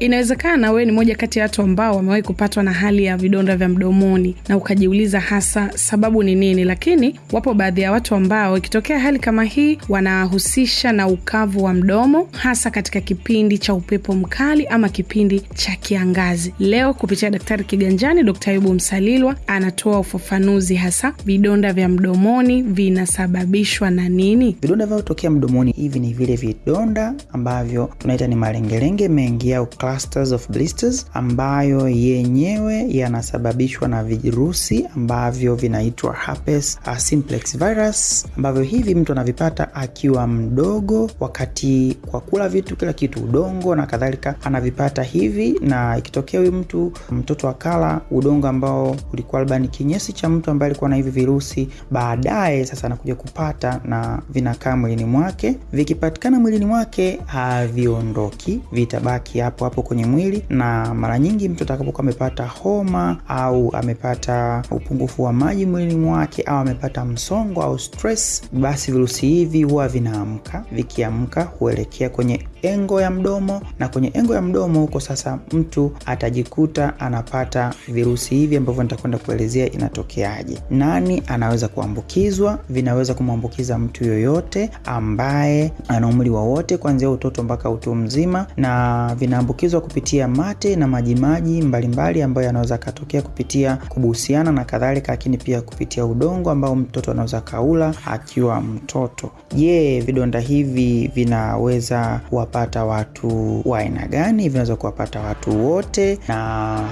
Inawezekana wewe ni moja kati ya watu ambao wamewahi kupatwa na hali ya vidonda vya mdomoni na ukajiuliza hasa sababu ni nini, lakini wapo baadhi ya watu ambao ikitokea hali kama hii wanahusisha na ukavu wa mdomo, hasa katika kipindi cha upepo mkali ama kipindi cha kiangazi. Leo kupitia Daktari Kiganjani, Dkt. Ayubu Msalilwa anatoa ufafanuzi hasa vidonda vya mdomoni vinasababishwa na nini. Vidonda vinavyotokea mdomoni hivi ni vile vidonda ambavyo tunaita ni malengelenge mengi au clusters of blisters, ambayo yenyewe yanasababishwa na virusi ambavyo vinaitwa herpes simplex virus, ambavyo hivi mtu anavipata akiwa mdogo, wakati kwa kula vitu kila kitu, udongo na kadhalika, anavipata hivi, na ikitokea huyu mtu mtoto akala udongo ambao ulikuwa labda ni kinyesi cha mtu ambaye alikuwa na hivi virusi, baadaye sasa anakuja kupata na vinakaa mwilini mwake. Vikipatikana mwilini mwake haviondoki, vitabaki hapo hapo kwenye mwili, na mara nyingi mtu atakapokuwa amepata homa au amepata upungufu wa maji mwilini mwake au amepata msongo au stress, basi virusi hivi huwa vinaamka. Vikiamka huelekea kwenye engo ya mdomo, na kwenye engo ya mdomo huko sasa mtu atajikuta anapata virusi hivi ambavyo nitakwenda kuelezea inatokeaje. Nani anaweza kuambukizwa? Vinaweza kumwambukiza mtu yoyote ambaye ana umri wowote kuanzia utoto mpaka utu mzima, na vinaambukizwa kupitia mate na majimaji mbalimbali ambayo yanaweza katokea kupitia kubuhusiana na kadhalika, lakini pia kupitia udongo ambao mtoto anaweza kaula akiwa mtoto. Je, vidonda hivi vinaweza kuwapata watu wa aina gani? Vinaweza kuwapata watu wote, na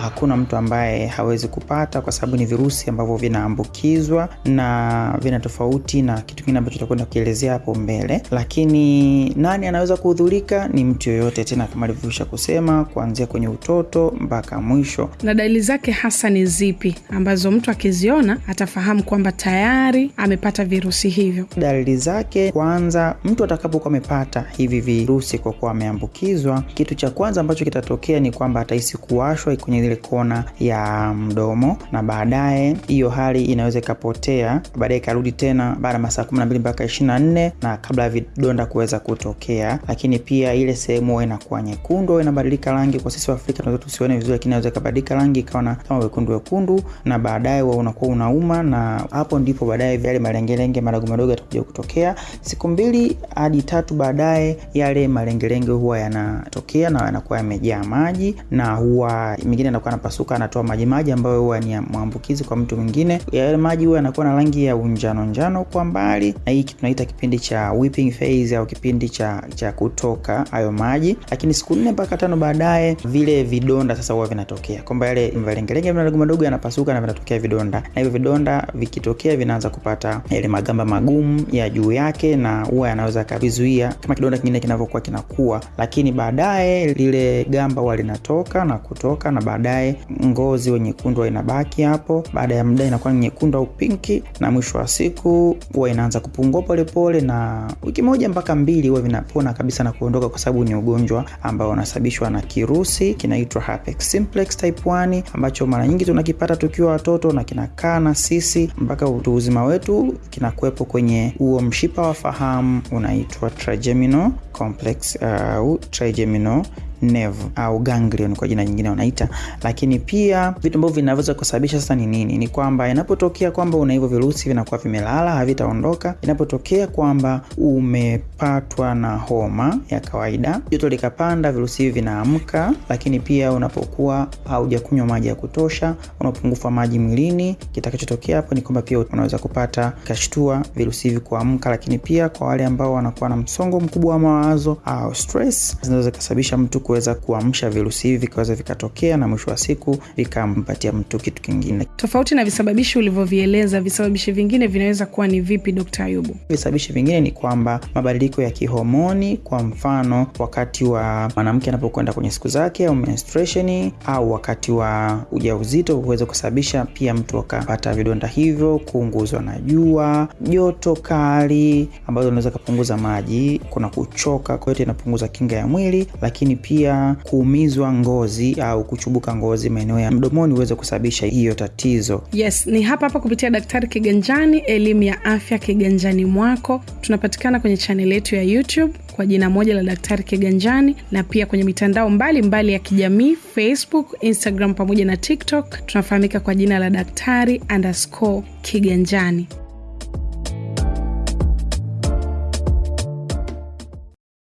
hakuna mtu ambaye hawezi kupata, kwa sababu ni virusi ambavyo vinaambukizwa na vina tofauti na kitu kingine ambacho tutakwenda kukielezea hapo mbele. Lakini nani anaweza kuhudhurika? Ni mtu yoyote, tena kama alivyoisha kusema, kuanzia kwenye utoto mpaka mwisho. Na dalili zake hasa ni zipi ambazo mtu akiziona atafahamu kwamba tayari amepata virusi hivyo? Dalili zake, kwanza, mtu atakapokuwa amepata hivi virusi kwa kuwa ameambukizwa, kitu cha kwanza ambacho kitatokea ni kwamba atahisi kuwashwa kwenye ile kona ya mdomo, na baadaye hiyo hali inaweza ikapotea, baadaye ikarudi tena baada ya masaa kumi na mbili mpaka ishirini na nne na kabla ya vidonda kuweza kutokea. Lakini pia ile sehemu inakuwa nyekundu inabadilika rangi. Kwa sisi wa Afrika tunaweza tusione vizuri, lakini inaweza ikabadilika rangi ikawa kama wekundu wekundu, na baadaye wewe unakuwa unauma, na hapo ndipo baadaye yale malengelenge madogo madogo yatakuja kutokea. Siku mbili hadi tatu baadaye yale malengelenge huwa yanatokea na yanakuwa yamejaa maji, na huwa mingine anakuwa anapasuka anatoa maji maji ambayo huwa ni maambukizi kwa mtu mwingine. Yale maji huwa yanakuwa na rangi ya unjano njano kwa mbali, na hii tunaita kipindi cha whipping phase au kipindi cha cha kutoka hayo maji. Lakini siku nne mpaka tano baadaye vile vidonda sasa huwa vinatokea, kwamba yale malengelenge madogo madogo yanapasuka na vinatokea vidonda, na hivyo vidonda vikitokea vinaanza kupata yale magamba magumu ya juu yake, na huwa yanaweza kavizuia kama kidonda kingine kinavyokuwa kinakuwa, lakini baadaye lile gamba huwa linatoka na kutoka, na baadaye ngozi wa nyekundu inabaki hapo. Baada ya muda inakuwa nyekundu au pinki, na mwisho wa siku huwa inaanza kupungua polepole, na wiki moja mpaka mbili huwa vinapona kabisa na kuondoka, kwa sababu ni ugonjwa ambao unasababishwa na kirusi kinaitwa herpes simplex type 1 ambacho mara nyingi tunakipata tukiwa watoto na kinakaa na sisi mpaka utu uzima wetu, kinakuwepo kwenye huo mshipa wa fahamu unaitwa trigeminal complex au uh, trigeminal nerve au ganglion kwa jina nyingine wanaita. Lakini pia vitu ambavyo vinaweza kusababisha sasa ni nini? Ni kwamba inapotokea kwamba una hivyo virusi vinakuwa vimelala, havitaondoka. Inapotokea kwamba umepatwa na homa ya kawaida, joto likapanda, virusi hivi vinaamka. Lakini pia unapokuwa haujakunywa maji ya kutosha, una upungufu wa maji mwilini, kitakachotokea hapo ni kwamba pia unaweza kupata kashtua virusi hivi kuamka. Lakini pia kwa wale ambao wanakuwa na msongo mkubwa wa mawazo au stress, zinaweza kusababisha mtu kuweza kuamsha virusi hivi vikaweza vikatokea na mwisho wa siku vikampatia mtu kitu kingine. Tofauti na visababishi ulivyovieleza, visababishi vingine vinaweza kuwa ni vipi, Dkt. Ayubu? Visababishi vingine ni kwamba mabadiliko ya kihomoni, kwa mfano wakati wa mwanamke anapokwenda kwenye siku zake au menstruation, au wakati wa ujauzito huweza kusababisha pia mtu akapata vidonda hivyo, kuunguzwa na jua, joto kali ambazo unaweza kupunguza maji, kuna kuchoka, kwa hiyo inapunguza kinga ya mwili, lakini pia pia kuumizwa ngozi au kuchubuka ngozi maeneo ya mdomoni huweza kusababisha hiyo tatizo. Yes, ni hapa hapa kupitia Daktari Kiganjani, elimu ya afya kiganjani mwako. Tunapatikana kwenye chaneli yetu ya YouTube kwa jina moja la Daktari Kiganjani, na pia kwenye mitandao mbalimbali mbali ya kijamii Facebook, Instagram pamoja na TikTok. Tunafahamika kwa jina la Daktari underscore Kiganjani.